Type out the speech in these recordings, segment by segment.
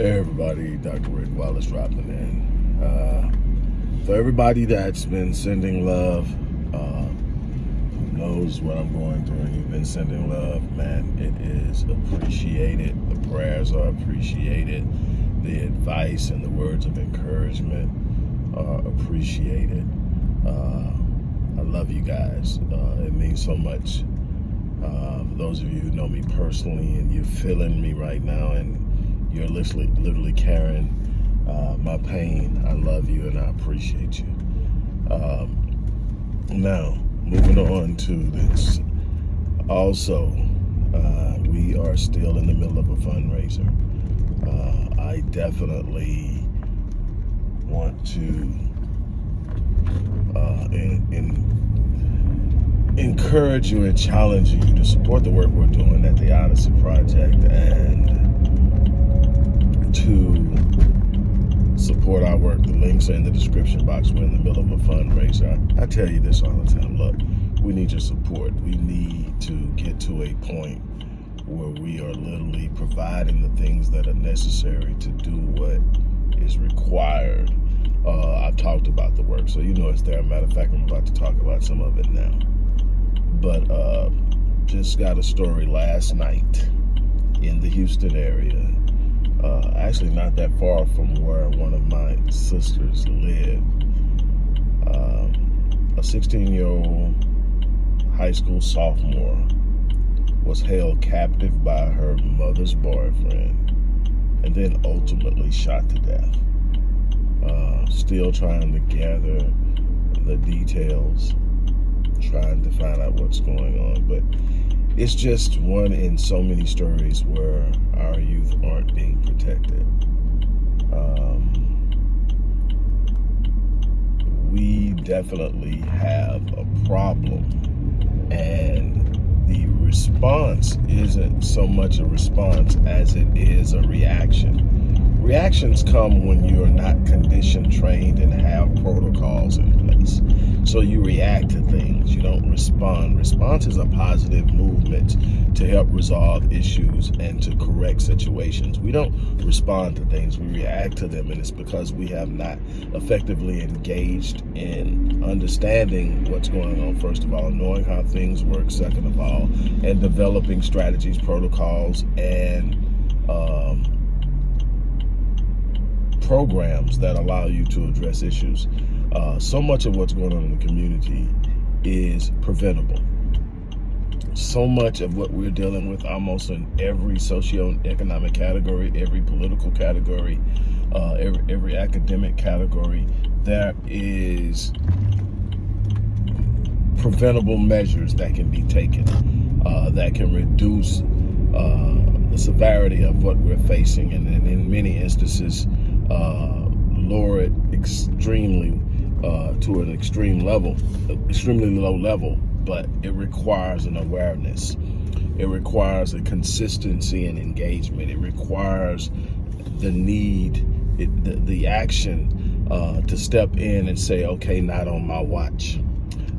Everybody, Dr. Rick Wallace dropping in. Uh, for everybody that's been sending love, uh, who knows what I'm going through and you've been sending love, man, it is appreciated. The prayers are appreciated. The advice and the words of encouragement are appreciated. Uh, I love you guys. Uh, it means so much. Uh, for those of you who know me personally and you're feeling me right now and you're literally, literally carrying uh, my pain. I love you and I appreciate you. Um, now, moving on to this. Also, uh, we are still in the middle of a fundraiser. Uh, I definitely want to uh, in, in encourage you and challenge you to support the work we're doing at the Odyssey Project and to support our work, the links are in the description box. We're in the middle of a fundraiser. I, tell you this all the time. Look, we need your support. We need to get to a point where we are literally providing the things that are necessary to do what is required. Uh, I've talked about the work, so you know it's there. Matter of fact, I'm about to talk about some of it now. But uh, just got a story last night in the Houston area uh, actually not that far from where one of my sisters live. Um, a 16-year-old high school sophomore was held captive by her mother's boyfriend and then ultimately shot to death. Uh, still trying to gather the details, trying to find out what's going on. But it's just one in so many stories where our youth aren't being protected. Um, we definitely have a problem and the response isn't so much a response as it is a reaction. Reactions come when you're not conditioned, trained, and have protocols in place. So you react to things, you don't respond. Response is a positive movement to help resolve issues and to correct situations. We don't respond to things, we react to them, and it's because we have not effectively engaged in understanding what's going on, first of all, knowing how things work, second of all, and developing strategies, protocols, and um, programs that allow you to address issues. Uh, so much of what's going on in the community is preventable. So much of what we're dealing with almost in every socio-economic category, every political category, uh, every, every academic category, there is preventable measures that can be taken uh, that can reduce uh, the severity of what we're facing and, and in many instances uh, lower it extremely uh, to an extreme level, extremely low level, but it requires an awareness. It requires a consistency and engagement. It requires the need, it, the, the action uh, to step in and say, okay, not on my watch.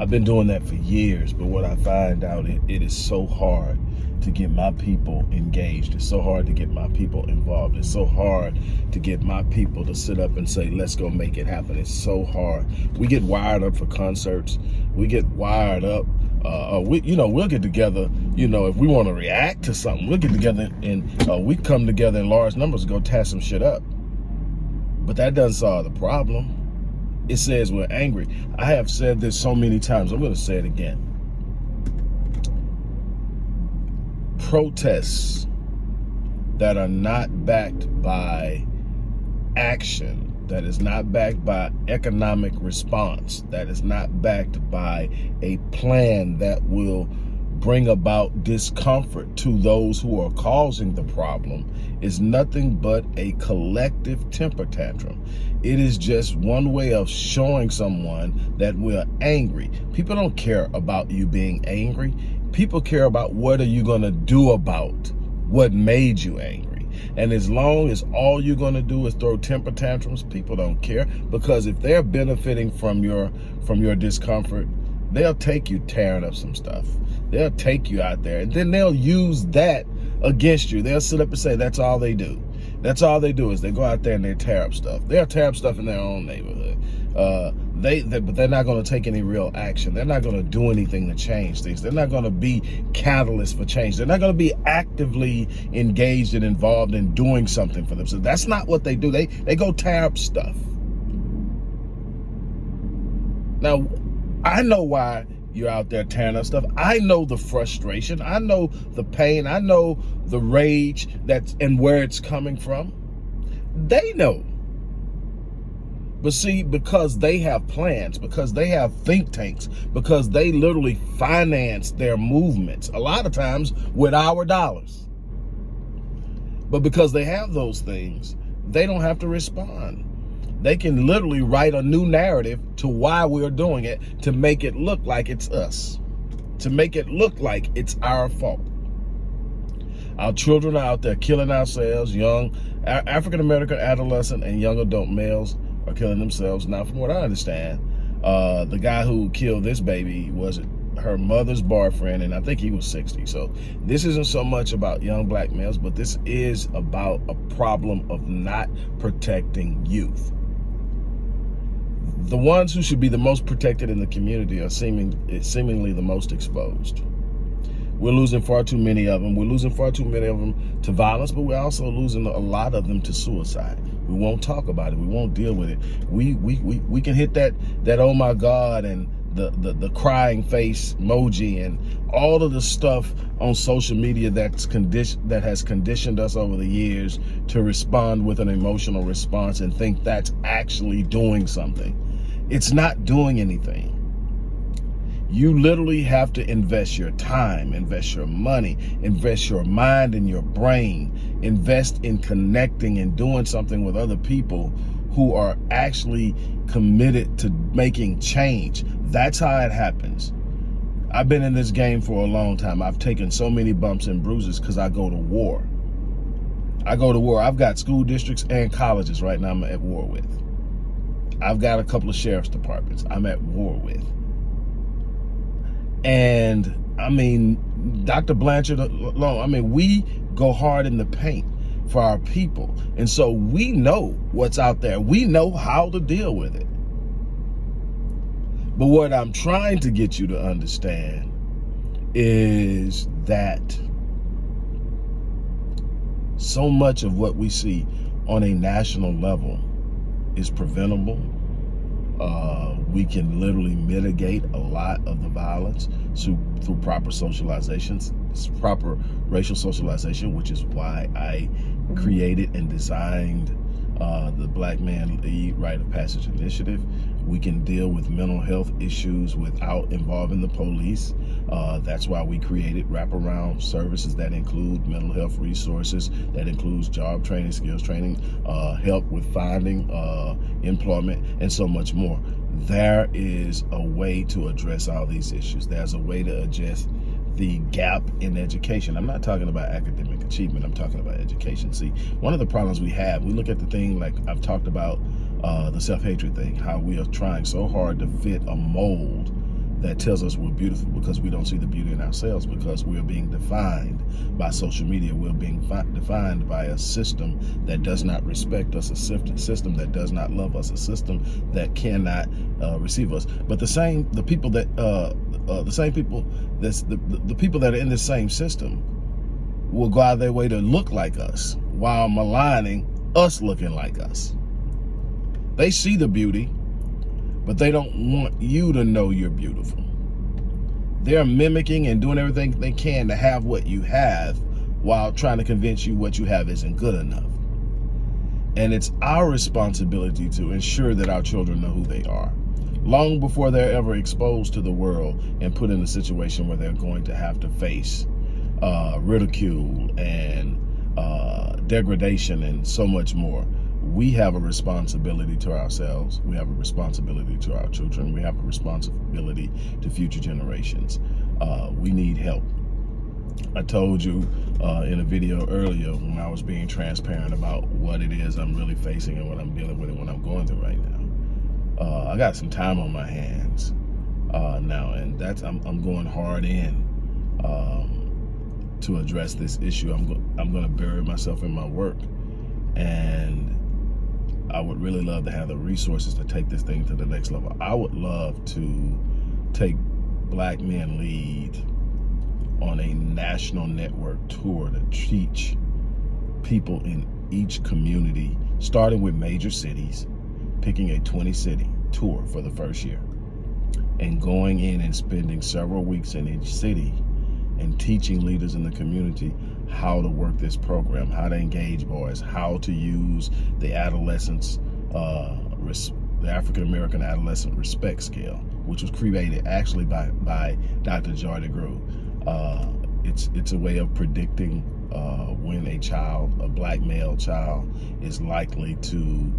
I've been doing that for years, but what I find out, it, it is so hard to get my people engaged. It's so hard to get my people involved. It's so hard to get my people to sit up and say, let's go make it happen. It's so hard. We get wired up for concerts. We get wired up. Uh, uh we, you know, we'll get together, you know, if we want to react to something, we'll get together and uh, we come together in large numbers to go tear some shit up. But that doesn't solve the problem. It says we're angry. I have said this so many times. I'm going to say it again protests that are not backed by action, that is not backed by economic response, that is not backed by a plan that will bring about discomfort to those who are causing the problem is nothing but a collective temper tantrum. It is just one way of showing someone that we're angry. People don't care about you being angry. People care about what are you going to do about what made you angry. And as long as all you're going to do is throw temper tantrums, people don't care because if they're benefiting from your from your discomfort, they'll take you tearing up some stuff. They'll take you out there and then they'll use that against you. They'll sit up and say that's all they do. That's all they do is they go out there and they tear up stuff. They'll tear up stuff in their own neighborhood. Uh, they, they, but they're not going to take any real action. They're not going to do anything to change things. They're not going to be catalysts for change. They're not going to be actively engaged and involved in doing something for themselves. That's not what they do. They they go tear up stuff. Now, I know why you're out there tearing up stuff. I know the frustration. I know the pain. I know the rage that's and where it's coming from. They know. But see, because they have plans, because they have think tanks, because they literally finance their movements, a lot of times with our dollars. But because they have those things, they don't have to respond. They can literally write a new narrative to why we're doing it to make it look like it's us, to make it look like it's our fault. Our children are out there killing ourselves, young African-American adolescent and young adult males are killing themselves. Now, from what I understand, uh, the guy who killed this baby was her mother's boyfriend, and I think he was 60. So this isn't so much about young black males, but this is about a problem of not protecting youth. The ones who should be the most protected in the community are seeming, seemingly the most exposed. We're losing far too many of them. We're losing far too many of them to violence, but we're also losing a lot of them to suicide. We won't talk about it. We won't deal with it. We we we, we can hit that that oh my God and the, the, the crying face emoji and all of the stuff on social media that's condition that has conditioned us over the years to respond with an emotional response and think that's actually doing something. It's not doing anything. You literally have to invest your time, invest your money, invest your mind and your brain, invest in connecting and doing something with other people who are actually committed to making change. That's how it happens. I've been in this game for a long time. I've taken so many bumps and bruises because I go to war. I go to war. I've got school districts and colleges right now I'm at war with. I've got a couple of sheriff's departments I'm at war with. And I mean, Dr. Blanchard uh, alone, I mean, we go hard in the paint for our people. And so we know what's out there. We know how to deal with it. But what I'm trying to get you to understand is that so much of what we see on a national level is preventable uh, we can literally mitigate a lot of the violence through, through proper socializations, proper racial socialization, which is why I created and designed uh, the Black Men Lead Rite of Passage Initiative. We can deal with mental health issues without involving the police. Uh, that's why we created wraparound services that include mental health resources, that includes job training, skills training, uh, help with finding uh, employment, and so much more. There is a way to address all these issues. There's a way to address the gap in education. I'm not talking about academic achievement. I'm talking about education. See, one of the problems we have, we look at the thing like I've talked about uh, the self-hatred thing, how we are trying so hard to fit a mold that tells us we're beautiful because we don't see the beauty in ourselves because we're being defined by social media. We're being defined by a system that does not respect us, a system that does not love us, a system that cannot uh, receive us. But the same, the people that, uh, uh, the same people, that's the, the, people that are in the same system will go out of their way to look like us while maligning us looking like us. They see the beauty, but they don't want you to know you're beautiful. They're mimicking and doing everything they can to have what you have while trying to convince you what you have isn't good enough. And it's our responsibility to ensure that our children know who they are long before they're ever exposed to the world and put in a situation where they're going to have to face uh, ridicule and uh, degradation and so much more we have a responsibility to ourselves. We have a responsibility to our children. We have a responsibility to future generations. Uh, we need help. I told you uh, in a video earlier when I was being transparent about what it is I'm really facing and what I'm dealing with and what I'm going through right now. Uh, I got some time on my hands uh, now, and that's I'm, I'm going hard in um, to address this issue. I'm go I'm going to bury myself in my work And I would really love to have the resources to take this thing to the next level. I would love to take Black Men Lead on a national network tour to teach people in each community, starting with major cities, picking a 20 city tour for the first year and going in and spending several weeks in each city and teaching leaders in the community how to work this program, how to engage boys, how to use the adolescents, uh, the African American Adolescent Respect Scale, which was created actually by by Dr. Joy DeGruy. Uh, it's it's a way of predicting uh, when a child, a black male child, is likely to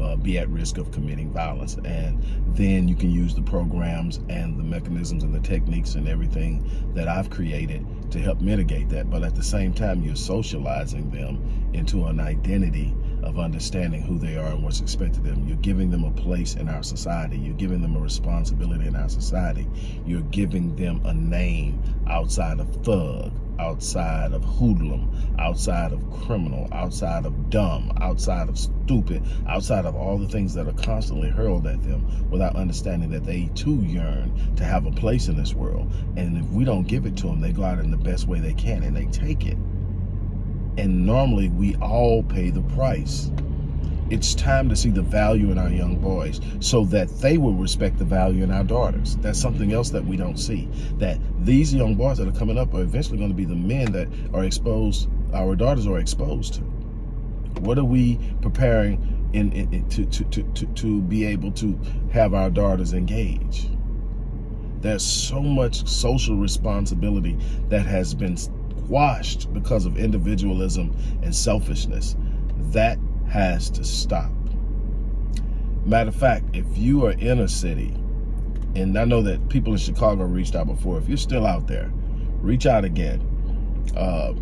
uh, be at risk of committing violence. And then you can use the programs and the mechanisms and the techniques and everything that I've created to help mitigate that. But at the same time, you're socializing them into an identity of understanding who they are and what's expected of them. You're giving them a place in our society. You're giving them a responsibility in our society. You're giving them a name outside of thug, outside of hoodlum, outside of criminal, outside of dumb, outside of stupid, outside of all the things that are constantly hurled at them without understanding that they too yearn to have a place in this world. And if we don't give it to them, they go out in the best way they can and they take it. And normally we all pay the price. It's time to see the value in our young boys so that they will respect the value in our daughters. That's something else that we don't see. That these young boys that are coming up are eventually going to be the men that are exposed, our daughters are exposed to. What are we preparing in, in, in to, to, to, to be able to have our daughters engage? There's so much social responsibility that has been washed because of individualism and selfishness. That has to stop. Matter of fact, if you are in a city, and I know that people in Chicago reached out before, if you're still out there, reach out again. Uh,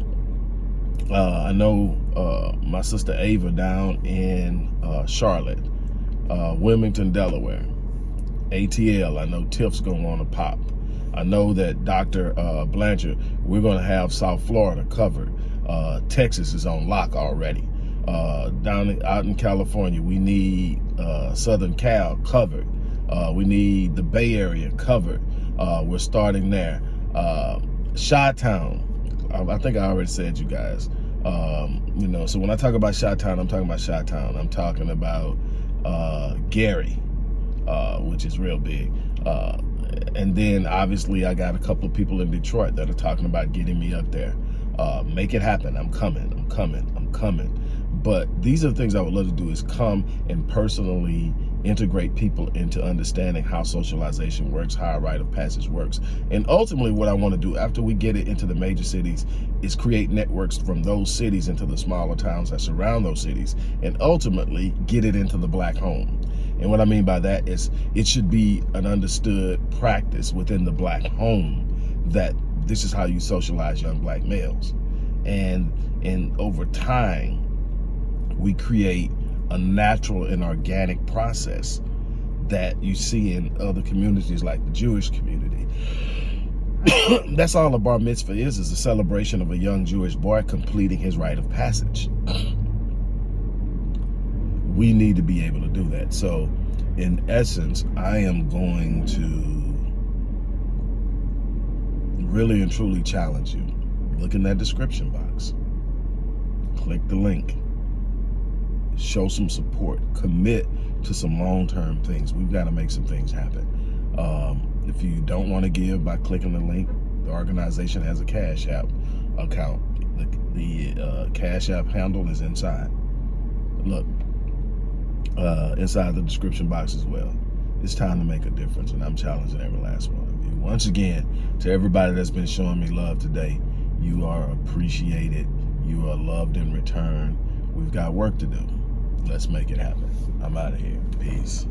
uh, I know uh, my sister Ava down in uh, Charlotte, uh, Wilmington, Delaware, ATL, I know Tiff's going on a pop. I know that Dr. Uh, Blanchard, we're going to have South Florida covered. Texas is on lock already. Uh, down out in California, we need uh, Southern Cal covered. Uh, we need the Bay Area covered. Uh, we're starting there. Uh, I, I, think I already said you guys. Um, you know, so when I talk about Chi-Town, I'm talking about Chi-Town. I'm talking about Gary, which is real big and then obviously I got a couple of people in Detroit that are talking about getting me up there. Uh, make it happen. I'm coming. I'm coming. I'm coming. But these are the things I would love to do is come and personally integrate people into understanding how socialization works, how a rite of passage works. And ultimately what I want to do after we get it into the major cities is create networks from those cities into the smaller towns that surround those cities and ultimately get it into the black home. And what I mean by that is it should be an understood practice within the black home that this is how you socialize young black males. And, and over time, we create a natural and organic process that you see in other communities like the Jewish community. That's all a bar mitzvah is, is a celebration of a young Jewish boy completing his rite of passage we need to be able to do that. So in essence, I am going to really and truly challenge you. Look in that description box. Click the link. Show some support. Commit to some long-term things. We've got to make some things happen. Um, if you don't want to give by clicking the link, the organization has a Cash App account. The, the uh, Cash App handle is inside. Look, uh, inside the description box as well. It's time to make a difference, and I'm challenging every last one of you. Once again, to everybody that's been showing me love today, you are appreciated. You are loved in return. We've got work to do. Let's make it happen. I'm out of here. Peace.